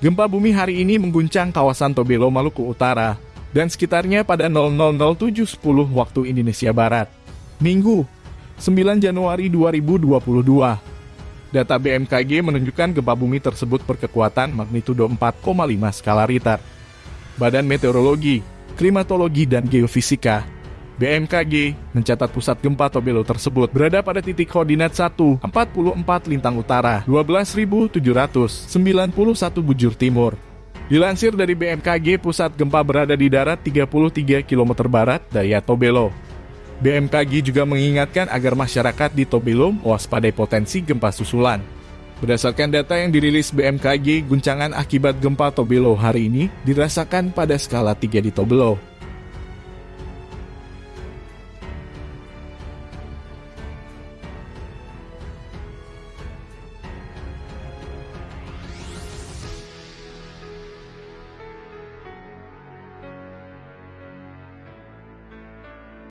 Gempa bumi hari ini mengguncang kawasan Tobelo, Maluku Utara, dan sekitarnya pada 000710 waktu Indonesia Barat. Minggu, 9 Januari 2022. Data BMKG menunjukkan gempa bumi tersebut berkekuatan magnitudo 4,5 skala Richter. Badan Meteorologi, Klimatologi, dan Geofisika BMKG mencatat pusat gempa Tobelo tersebut berada pada titik koordinat 1, 44 Lintang Utara, 12.791 Bujur Timur. Dilansir dari BMKG, pusat gempa berada di darat 33 km barat daya Tobelo. BMKG juga mengingatkan agar masyarakat di Tobelo waspadai potensi gempa susulan. Berdasarkan data yang dirilis BMKG, guncangan akibat gempa Tobelo hari ini dirasakan pada skala 3 di Tobelo.